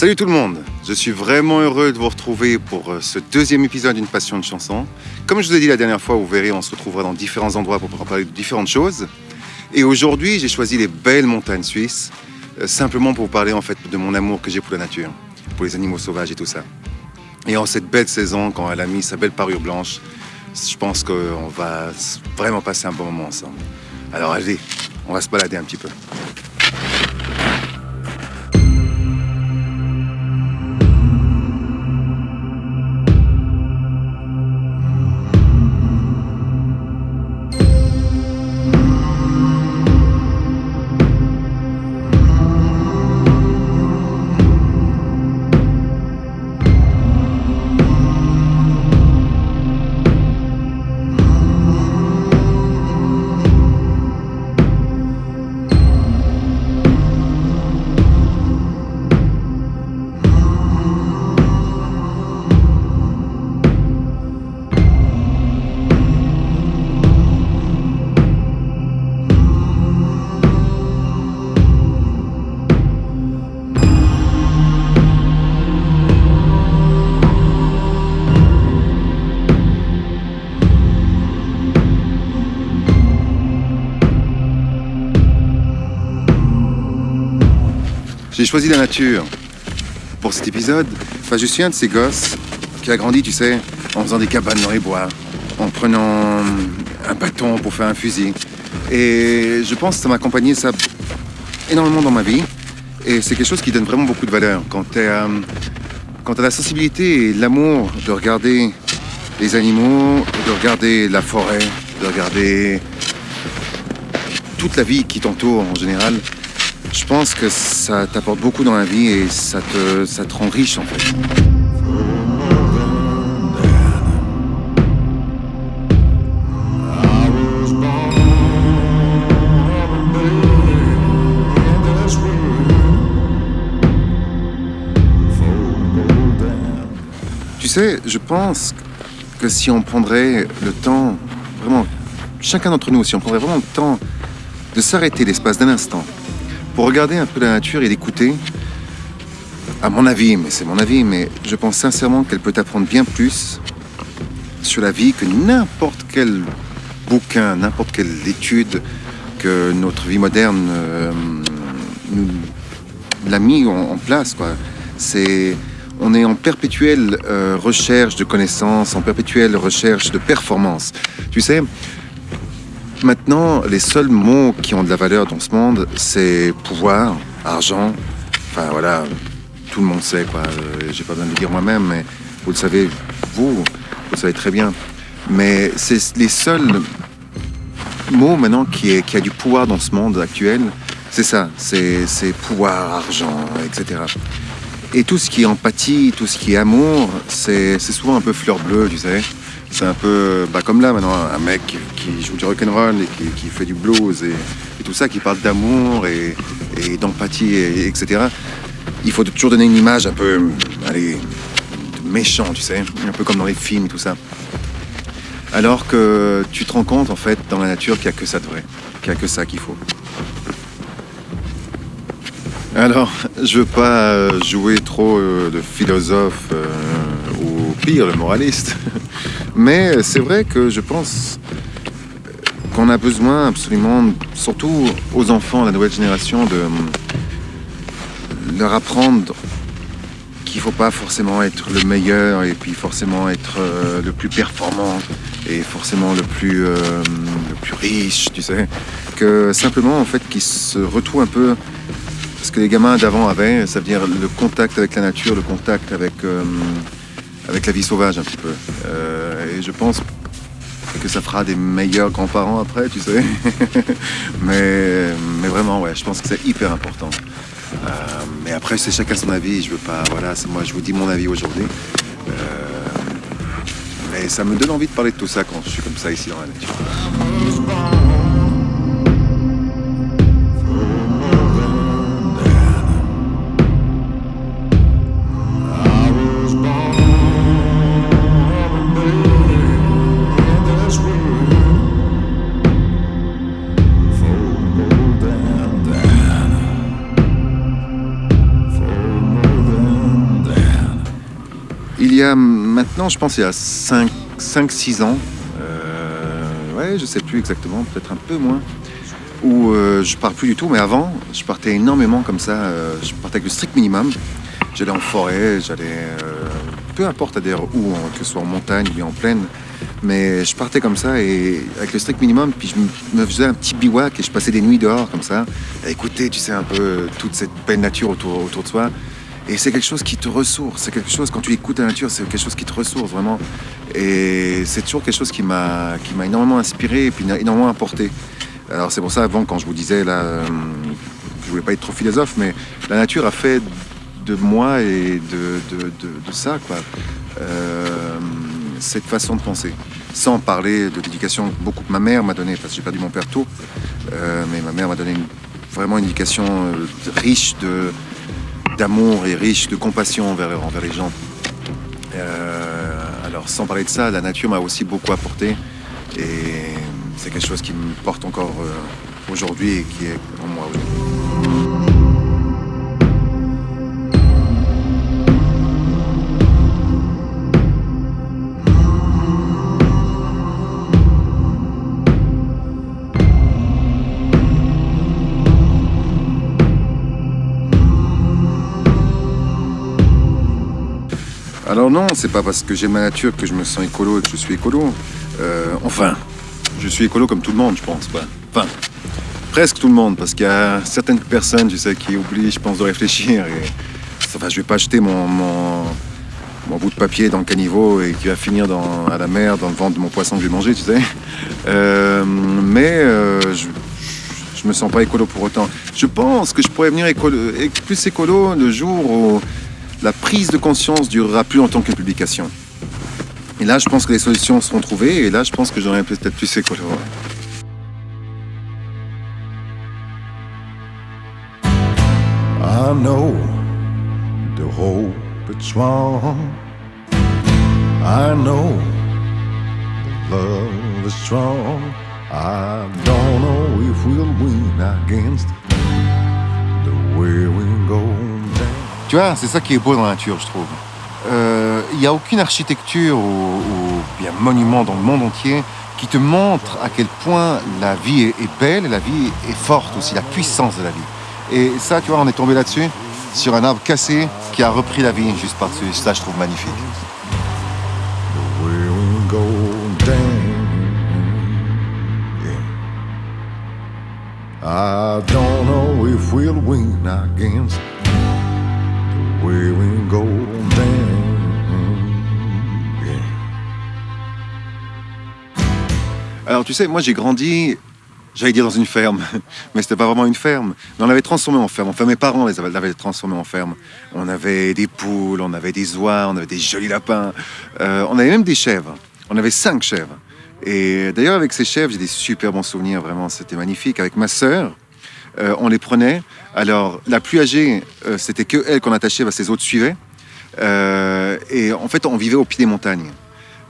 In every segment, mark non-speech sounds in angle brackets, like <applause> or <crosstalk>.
Salut tout le monde, je suis vraiment heureux de vous retrouver pour euh, ce deuxième épisode d'une passion de chanson. Comme je vous ai dit la dernière fois, vous verrez, on se retrouvera dans différents endroits pour parler de différentes choses. Et aujourd'hui, j'ai choisi les belles montagnes suisses, euh, simplement pour vous parler en fait de mon amour que j'ai pour la nature, pour les animaux sauvages et tout ça. Et en cette belle saison, quand elle a mis sa belle parure blanche, je pense qu'on va vraiment passer un bon moment ensemble. Alors allez, on va se balader un petit peu. J'ai choisi la nature pour cet épisode. Enfin, je suis un de ces gosses qui a grandi, tu sais, en faisant des cabanes dans les bois, en prenant un bâton pour faire un fusil. Et je pense que ça m'a accompagné ça énormément dans ma vie. Et c'est quelque chose qui donne vraiment beaucoup de valeur. Quand tu as, as la sensibilité et l'amour de regarder les animaux, de regarder la forêt, de regarder toute la vie qui t'entoure en général, je pense que ça t'apporte beaucoup dans la vie et ça te, ça te rend riche en fait. Tu sais, je pense que si on prendrait le temps, vraiment, chacun d'entre nous, si on prendrait vraiment le temps de s'arrêter l'espace d'un instant pour regarder un peu la nature et l'écouter, à mon avis, mais c'est mon avis, mais je pense sincèrement qu'elle peut apprendre bien plus sur la vie que n'importe quel bouquin, n'importe quelle étude que notre vie moderne euh, nous l'a mis en, place. On est en perpétuelle euh, recherche de connaissances, en perpétuelle recherche de performance. Tu sais, Maintenant, les seuls mots qui ont de la valeur dans ce monde, c'est pouvoir, argent. Enfin voilà, tout le monde sait quoi. Euh, j'ai pas besoin de le dire moi-même, mais vous le savez, vous, vous le savez très bien. Mais c'est les seuls mots maintenant qui, est, a du pouvoir dans ce monde actuel. C'est ça, c'est pouvoir, argent, etc. Et tout ce qui est empathie, tout ce qui est amour, c'est souvent un peu fleur bleue, tu sais. C'est un peu bah, comme là maintenant, un mec qui, joue du rock'n'roll et qui, fait du blues et, tout ça, qui parle d'amour et, d'empathie, etc. Il faut toujours donner une image un peu, allez, méchant, tu sais, un peu comme dans les films et tout ça. Alors que tu te rends compte en fait dans la nature qu'il n'y a que ça de vrai, qu'il n'y a que ça qu'il faut. Alors, je veux pas euh, jouer trop euh, de philosophe euh, ou pire, le moraliste. <laughs> Mais c'est vrai que je pense qu'on a besoin absolument, surtout aux enfants, la nouvelle génération, de leur apprendre qu'il ne faut pas forcément être le meilleur et puis forcément être euh, le plus performant et forcément le plus, euh, le plus riche, tu sais. Que simplement, en fait, qu'ils se retrouvent un peu ce que les gamins d'avant avaient, ça veut dire le contact avec la nature, le contact avec, euh, avec la vie sauvage un petit peu. Et je pense que ça fera des meilleurs grands-parents après, tu sais. <laughs> mais, mais vraiment, ouais, je pense que c'est hyper important. Euh, mais après, c'est chacun son avis. Je veux pas, voilà, moi, je vous dis mon avis aujourd'hui. Euh, mais ça me donne envie de parler de tout ça quand je suis comme ça ici dans la nature. Maintenant, je pense, il y a 5-6 ans, euh, ouais, je sais plus exactement, peut-être un peu moins, où euh, je pars plus du tout, mais avant, je partais énormément comme ça, euh, je partais avec le strict minimum. J'allais en forêt, j'allais, peu importe d'ailleurs où, que ce soit en montagne ou en plaine, mais je partais comme ça et avec le strict minimum, puis je me faisais un petit bivouac et je passais des nuits dehors comme ça, à écouter, tu sais, un peu toute cette belle nature autour, autour de soi. Et c'est quelque chose qui te ressource, c'est quelque chose, quand tu écoutes la nature, c'est quelque chose qui te ressource vraiment. Et c'est toujours quelque chose qui m'a énormément inspiré et puis énormément apporté. Alors c'est pour ça, avant, quand je vous disais, là, euh, je voulais pas être trop philosophe, mais la nature a fait de moi et de, de, de, ça, quoi, euh, cette façon de penser. Sans parler de l'éducation beaucoup que ma mère m'a donné, parce que j'ai perdu mon père tôt, euh, mais ma mère m'a donné vraiment une éducation riche de d'amour et riche de compassion envers, envers les gens. alors sans parler de ça, la nature m'a aussi beaucoup apporté et c'est quelque chose qui me porte encore euh, aujourd'hui et qui est en moi aujourd'hui. Alors non, c'est pas parce que j'aime la nature que je me sens écolo et que je suis écolo. Euh, enfin, je suis écolo comme tout le monde, je pense. Enfin, presque tout le monde, parce qu'il y a certaines personnes, tu sais, qui oublient, je pense, de réfléchir. Enfin, je vais pas acheter mon, bout de papier dans le caniveau et qui va finir à la mer, dans le ventre de mon poisson que je vais manger, tu sais. Euh, mais euh, je, je me sens pas écolo pour autant. Je pense que je pourrais venir plus écolo le jour où la prise de conscience durera plus longtemps qu'une publication. Et là, je pense que les solutions seront trouvées. Et là, je pense que j'aurai peut-être plus écolo. I know the hope it's strong. I know the love is strong. I don't know if we'll win against the way we go. Tu vois, c'est ça qui est beau dans la nature, je trouve. Euh, il n'y a aucune architecture ou, bien monument dans le monde entier qui te montre à quel point la vie est, belle la vie est forte aussi, la puissance de la vie. Et ça, tu vois, on est tombé là-dessus, sur un arbre cassé qui a repris la vie juste par-dessus. Ça, je trouve magnifique. I don't know if we'll win against Alors tu sais, moi j'ai grandi, j'allais dire dans une ferme, <laughs> mais c'était pas vraiment une ferme. Mais on l'avait transformé en ferme. Enfin mes parents l'avaient transformé en ferme. On avait des poules, on avait des oies, on avait des jolis lapins. Euh, on avait même des chèvres. On avait cinq chèvres. Et d'ailleurs avec ces chèvres, j'ai des super bons souvenirs, vraiment, c'était magnifique. Avec ma sœur, euh, on les prenait. Alors la plus âgée, euh, c'était que elle qu'on attachait, parce que autres suivaient. Euh, et en fait, on vivait au pied des montagnes.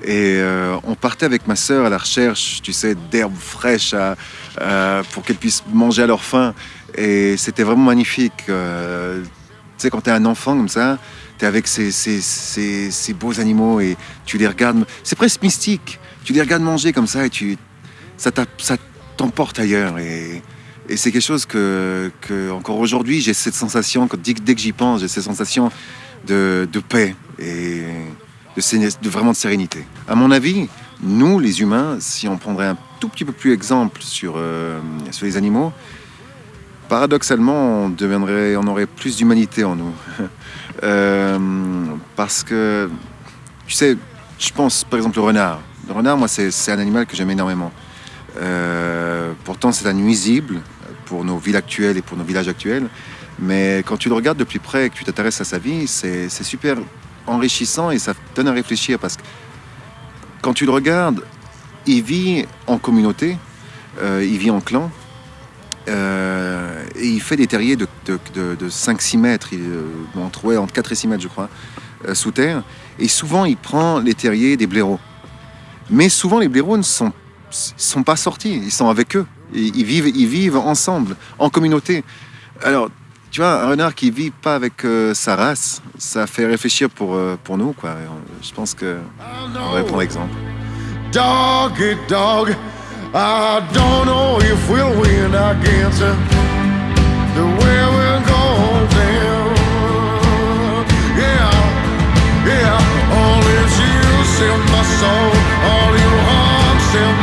Et on partait avec ma sœur à la recherche, tu sais, d'herbes fraîches pour qu'elles puissent manger à leur faim. Et c'était vraiment magnifique. Tu sais, quand tu es un enfant comme ça, tu es avec ces, ces, ces, ces, beaux animaux et tu les regardes. C'est presque mystique. Tu les regardes manger comme ça et tu, ça t'emporte ailleurs. Et, et c'est quelque chose que, que encore aujourd'hui, j'ai cette sensation, dès, dès que j'y pense, j'ai cette sensation de, paix. Et de, vraiment de sérénité. À mon avis, nous, les humains, si on prendrait un tout petit peu plus exemple sur, euh, les animaux, paradoxalement, on, deviendrait, on aurait plus d'humanité en nous. <laughs> euh, parce que, tu sais, je pense par exemple au renard. Le renard, moi, c'est un animal que j'aime énormément. Euh, pourtant, c'est un nuisible pour nos villes actuelles et pour nos villages actuels. Mais quand tu le regardes de plus près et que tu t'intéresses à sa vie, c'est super enrichissant et ça te donne à réfléchir parce que quand tu le regardes, il vit en communauté, euh, il vit en clan, euh, et il fait des terriers de, de, de, de 5-6 mètres, euh, entre, entre 4 et 6 mètres je crois, sous terre, et souvent il prend les terriers des blaireaux. Mais souvent les blaireaux ne sont pas sortis, ils sont avec eux, ils vivent, ils vivent ensemble, en communauté. Alors tu vois, un renard qui vit pas avec euh, sa race, ça fait réfléchir pour, euh, pour nous, quoi. Je pense que on va prendre exemple. Dog dog, I don't know if we'll win against the way we're going Yeah, yeah, all is you my soul, all your hearts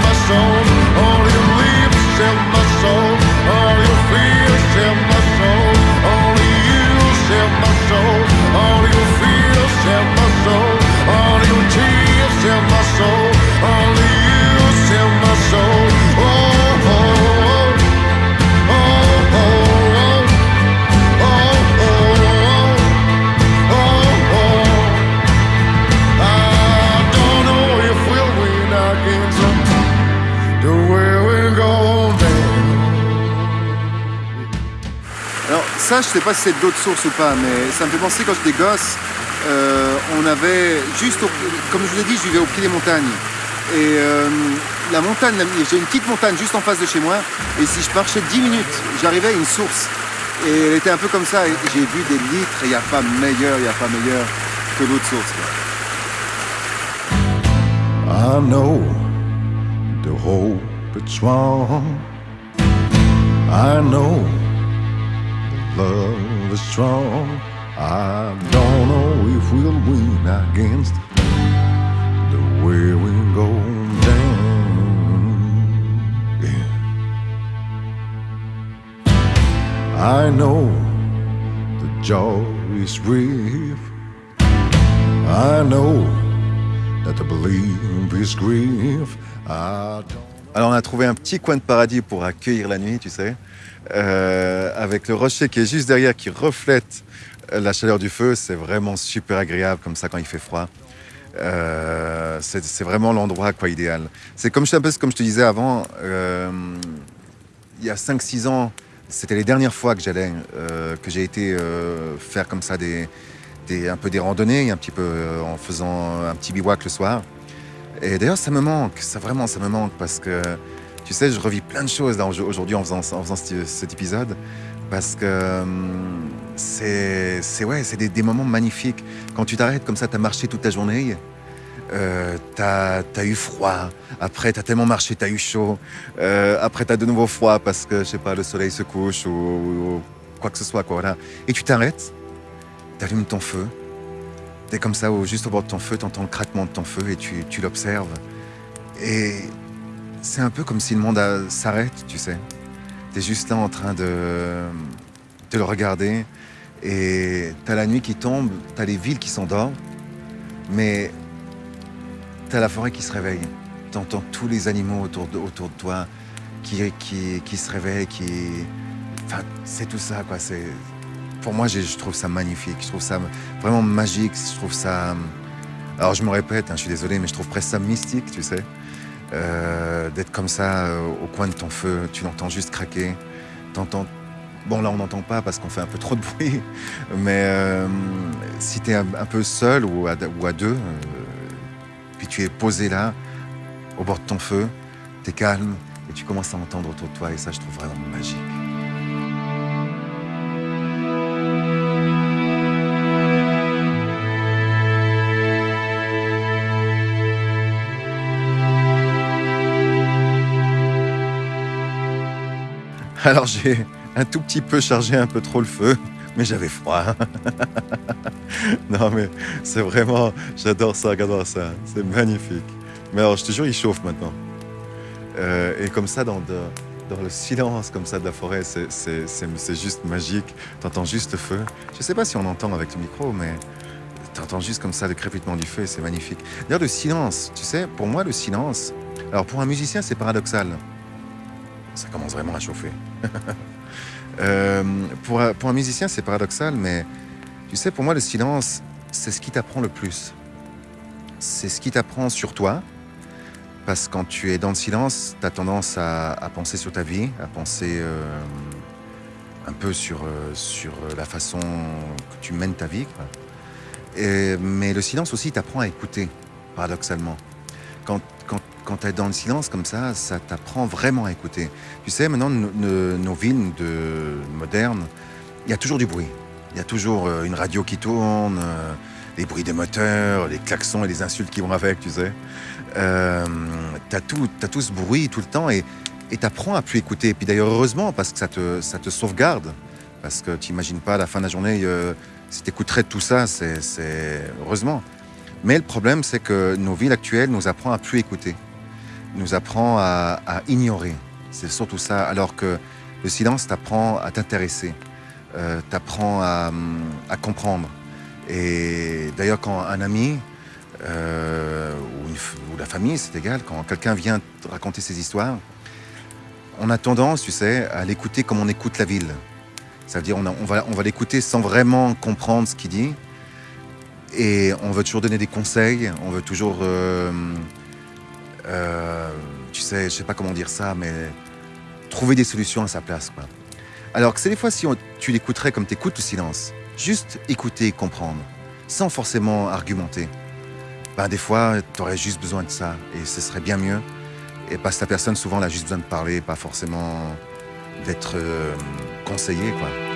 soul, all your fears, sell my soul, all your tears, my ça, je sais pas si c'est d'autres sources ou pas, mais ça me fait penser quand j'étais gosse, euh, on avait juste, comme je vous l'ai dit, je vivais au pied des montagnes. Et euh, la montagne, j'ai une petite montagne juste en face de chez moi, et si je marchais 10 minutes, j'arrivais à une source. Et elle était un peu comme ça, et j'ai vu des litres, il n'y a pas meilleur, il n'y a pas meilleur que l'autre source. I know the hope I know love is strong. I don't know if we'll win against the way we go down. I know the joy is brief. I know that the belief is grief. I Alors on a trouvé un petit coin de paradis pour accueillir la nuit, tu sais. Euh, avec le rocher qui est juste derrière, qui reflète euh, la chaleur du feu. C'est vraiment super agréable comme ça quand il fait froid. Euh, c'est vraiment l'endroit quoi idéal. C'est comme, je te disais avant, il y a 5-6 ans, c'était les dernières fois que j'allais, que j'ai été faire comme ça des, des, un peu des randonnées, un petit peu en faisant un petit bivouac le soir. Et d'ailleurs, ça me manque, ça vraiment, ça me manque parce que tu sais, je revis plein de choses aujourd'hui en faisant, cet, épisode parce que hum, c'est ouais, c'est des, moments magnifiques. Quand tu t'arrêtes comme ça, tu as marché toute ta journée, euh, tu as, eu froid, après tu as tellement marché, tu as eu chaud, euh, après tu as de nouveau froid parce que, je sais pas, le soleil se couche ou, quoi que ce soit. Et tu t'arrêtes, tu allumes ton feu, tu es comme ça, juste au bord de ton feu, tu entends le craquement de ton feu et tu, tu l'observes. Et c'est un peu comme si le monde s'arrête, tu sais. Tu es juste là en train de, de le regarder et tu as la nuit qui tombe, tu as les villes qui s'endorment, mais tu as la forêt qui se réveille. Tu entends tous les animaux autour de, autour de toi qui, qui, qui se réveillent, qui... Enfin, c'est tout ça, quoi. Pour moi, je trouve ça magnifique. Je trouve ça vraiment magique. Je trouve ça... Alors, je me répète, hein, je suis désolé, mais je trouve presque ça mystique, tu sais. Euh, d'être comme ça euh, au coin de ton feu, tu l'entends juste craquer, t'entends... Bon là on n'entend pas parce qu'on fait un peu trop de bruit, <laughs> mais euh, si tu es un, peu seul ou à, ou à deux, puis tu es posé là, au bord de ton feu, tu es calme et tu commences à entendre autour de toi et ça je trouve vraiment magique. Alors j'ai un tout petit peu chargé un peu trop le feu, mais j'avais froid. <laughs> non mais c'est vraiment, j'adore ça, regarde ça, c'est magnifique. Mais alors je te jure, il chauffe maintenant. Euh, et comme ça, dans, le silence comme ça de la forêt, c'est juste magique. Tu entends juste le feu. Je sais pas si on entend avec le micro, mais tu entends juste comme ça le crépitement du feu, c'est magnifique. D'ailleurs, le silence, tu sais, pour moi, le silence, alors pour un musicien, c'est paradoxal ça commence vraiment à chauffer. <laughs> Euh, pour, un musicien, c'est paradoxal, mais tu sais, pour moi, le silence, c'est ce qui t'apprend le plus. C'est ce qui t'apprend sur toi, parce que quand tu es dans le silence, tu as tendance à, penser sur ta vie, à penser euh, un peu sur, euh, la façon que tu mènes ta vie. Mais le silence aussi t'apprend à écouter, paradoxalement. Quand tu es dans le silence comme ça, ça t'apprend vraiment à écouter. Tu sais, maintenant, nos villes de, modernes, il y a toujours du bruit. Il y a toujours euh, une radio qui tourne, euh, les bruits des moteurs, les klaxons et les insultes qui vont avec, tu sais. Euh, t'as as tout ce bruit tout le temps et tu apprends à plus écouter. Et puis d'ailleurs, heureusement, parce que ça te, ça te sauvegarde. Parce que tu n'imagines pas à la fin de la journée, euh, si tu écouterais tout ça, c'est heureusement. Mais le problème, c'est que nos villes actuelles nous apprennent à plus écouter, nous apprend à, ignorer. C'est surtout ça. Alors que le silence t'apprend à t'intéresser, euh, t'apprend à, à, comprendre. Et d'ailleurs, quand un ami euh, ou, la famille, c'est égal, quand quelqu'un vient te raconter ses histoires, on a tendance, tu sais, à l'écouter comme on écoute la ville. Ça veut dire on va l'écouter sans vraiment comprendre ce qu'il dit. Et on veut toujours donner des conseils, on veut toujours... Euh, euh, tu sais, je sais pas comment dire ça, mais trouver des solutions à sa place. Quoi. Alors que c'est des fois, si on, tu l'écouterais comme tu écoutes le silence, juste écouter comprendre, sans forcément argumenter, ben, des fois, tu aurais juste besoin de ça, et ce serait bien mieux. Et parce que la personne, souvent, elle a juste besoin de parler, pas forcément d'être euh, conseillé. Quoi.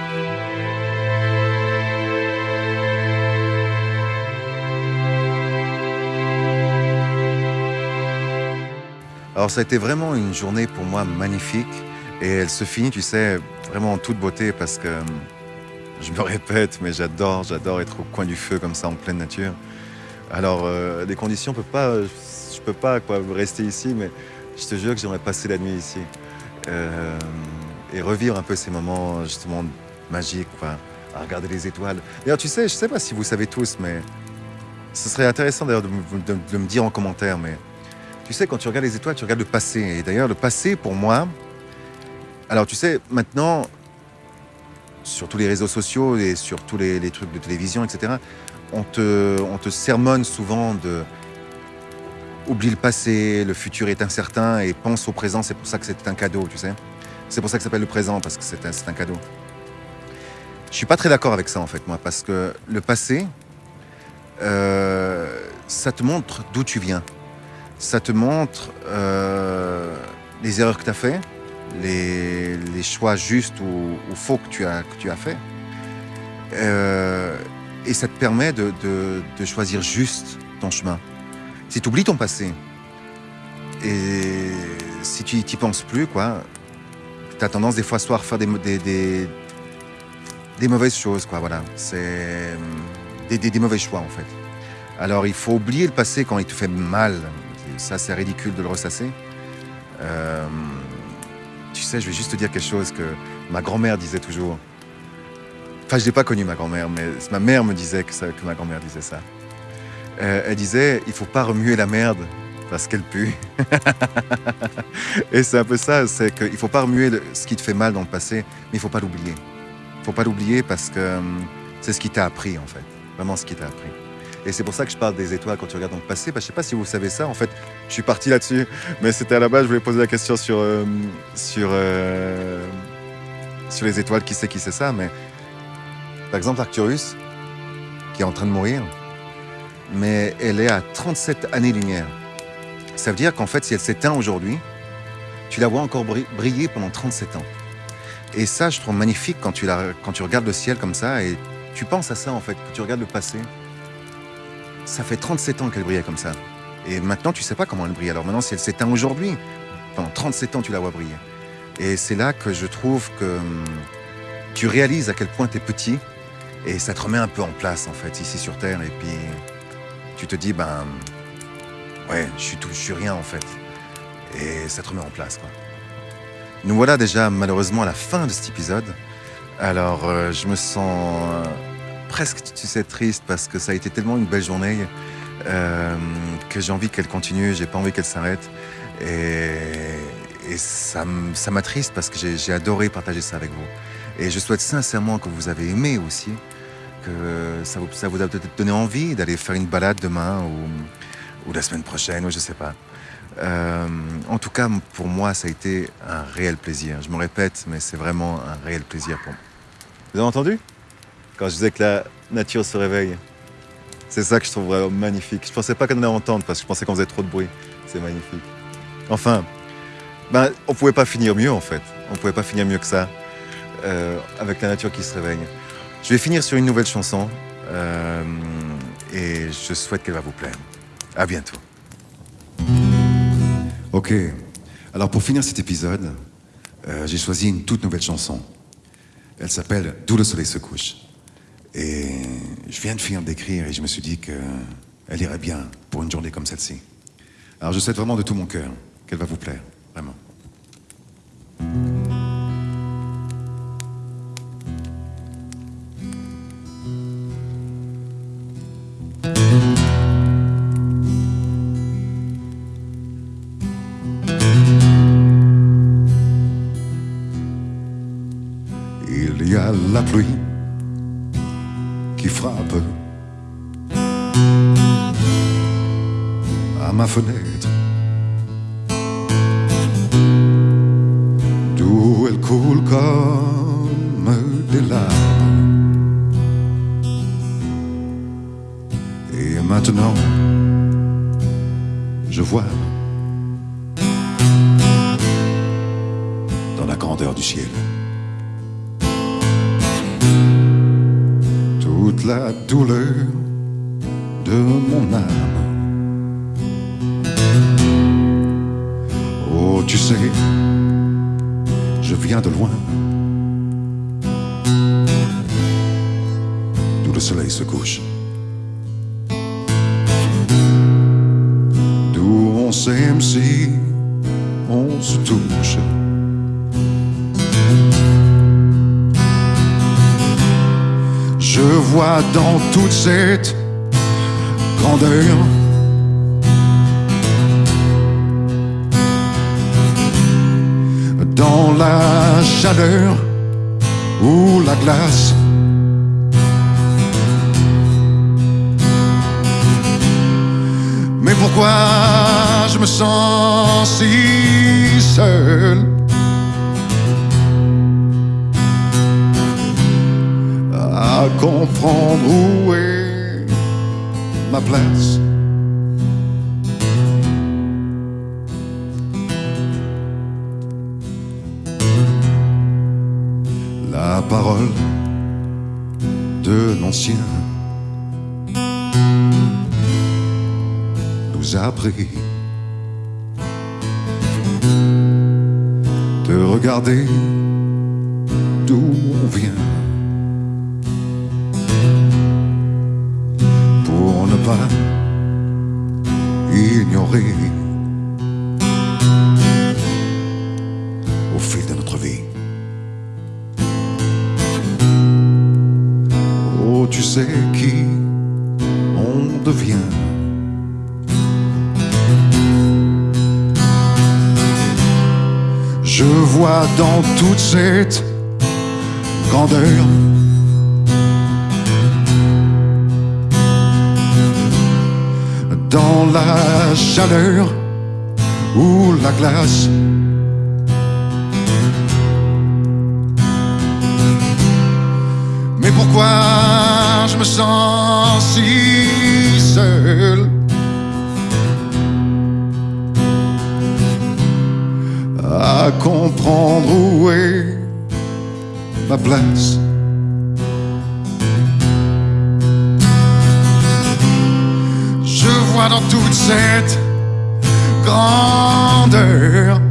Alors ça a été vraiment une journée pour moi magnifique et elle se finit, tu sais, vraiment en toute beauté parce que je me répète, mais j'adore, j'adore être au coin du feu comme ça en pleine nature. Alors euh, les conditions, peut pas, je peux pas rester ici, mais je te jure que j'aimerais passer la nuit ici euh, et revivre un peu ces moments justement magiques, quoi, à regarder les étoiles. D'ailleurs, tu sais, je sais pas si vous savez tous, mais ce serait intéressant d'ailleurs de, de, de me dire en commentaire, mais tu sais, quand tu regardes les étoiles, tu regardes le passé. Et d'ailleurs, le passé, pour moi, alors tu sais, maintenant, sur tous les réseaux sociaux et sur tous les, trucs de télévision, etc., on te, on te sermonne souvent de oublie le passé, le futur est incertain et pense au présent, c'est pour ça que c'est un cadeau, tu sais. C'est pour ça que ça s'appelle le présent, parce que c'est un, un, cadeau. Je suis pas très d'accord avec ça, en fait, moi, parce que le passé, euh, ça te montre d'où tu viens ça te montre euh, les erreurs que tu as fait, les, les, choix justes ou, faux que tu as, que tu as fait. Euh, et ça te permet de, de, de, choisir juste ton chemin. Si tu oublies ton passé, et si tu n'y penses plus, quoi, tu as tendance des fois à faire des, des, des, des mauvaises choses, quoi, voilà. C'est des, des, mauvais choix, en fait. Alors, il faut oublier le passé quand il te fait mal, ça c'est ridicule de le ressasser. Euh, tu sais, je vais juste te dire quelque chose que ma grand-mère disait toujours. Enfin, je n'ai pas connu ma grand-mère, mais ma mère me disait que, ma grand-mère disait ça. Euh, elle disait, il faut pas remuer la merde parce qu'elle pue. <laughs> Et c'est un peu ça, c'est qu'il faut pas remuer ce qui te fait mal dans le passé, mais il faut pas l'oublier. Il faut pas l'oublier parce que hum, c'est ce qui t'a appris en fait, vraiment ce qui t'a appris. Et c'est pour ça que je parle des étoiles quand tu regardes dans le passé. Bah, je sais pas si vous savez ça. En fait, je suis parti là-dessus. Mais c'était à la base, je voulais poser la question sur, euh, sur, euh, sur les étoiles. Qui sait qui c'est ça Mais par exemple, Arcturus, qui est en train de mourir, mais elle est à 37 années-lumière. Ça veut dire qu'en fait, si elle s'éteint aujourd'hui, tu la vois encore briller pendant 37 ans. Et ça, je trouve magnifique quand tu, la, quand tu regardes le ciel comme ça et tu penses à ça en fait, que tu regardes le passé. Ça fait 37 ans qu'elle brillait comme ça. Et maintenant, tu sais pas comment elle brille. Alors maintenant, si elle s'éteint aujourd'hui, pendant 37 ans, tu la vois briller. Et c'est là que je trouve que hum, tu réalises à quel point tu es petit et ça te remet un peu en place, en fait, ici sur Terre. Et puis, tu te dis, ben, ouais, je suis tout, je suis rien, en fait. Et ça te remet en place, quoi. Nous voilà déjà, malheureusement, à la fin de cet épisode. Alors, euh, je me sens... Euh, presque, tu sais, triste parce que ça a été tellement une belle journée euh, que j'ai envie qu'elle continue, j'ai pas envie qu'elle s'arrête. Et, ça, m'attriste parce que j'ai adoré partager ça avec vous. Et je souhaite sincèrement que vous avez aimé aussi, que ça vous, a peut-être donné envie d'aller faire une balade demain ou, ou, la semaine prochaine, ou je sais pas. Euh, en tout cas, pour moi, ça a été un réel plaisir. Je me répète, mais c'est vraiment un réel plaisir pour moi. Vous avez entendu? Quand je disais que la nature se réveille. C'est ça que je trouve magnifique. Je pensais pas qu'on allait entendre parce que je pensais qu'on faisait trop de bruit. C'est magnifique. Enfin, ben, on pouvait pas finir mieux en fait. On pouvait pas finir mieux que ça. euh, avec la nature qui se réveille. Je vais finir sur une nouvelle chanson euh, et je souhaite qu'elle va vous plaire. À bientôt. Ok, alors pour finir cet épisode, euh, j'ai choisi une toute nouvelle chanson. Elle s'appelle D'où le soleil se couche. Et je viens de finir d'écrire et je me suis dit qu'elle irait bien pour une journée comme celle-ci. Alors je souhaite vraiment de tout mon cœur qu'elle va vous plaire, vraiment. Il y a la pluie qui frappe à ma fenêtre. D'où elle coule comme des larmes. Et maintenant, je vois dans la grandeur du ciel. Toute la douleur de mon âme. Oh, tu sais, je viens de loin, d'où le soleil se couche, d'où on s'aime si on se touche. Je vois dans toute cette grandeur dans la chaleur ou la glace. Mais pourquoi je me sens si seul? À comprendre où est ma place. La parole de l'ancien nous a appris de regarder Je vois dans toute cette grandeur dans la chaleur ou la glace. Mais pourquoi je me sens si seul? À comprendre où est ma place Je vois dans toute cette grandeur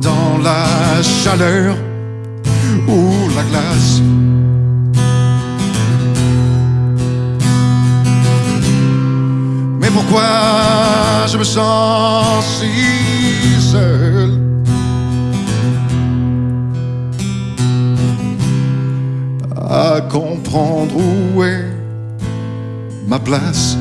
dans la chaleur ou la glace. Pourquoi je me sens si seul. À comprendre où est ma place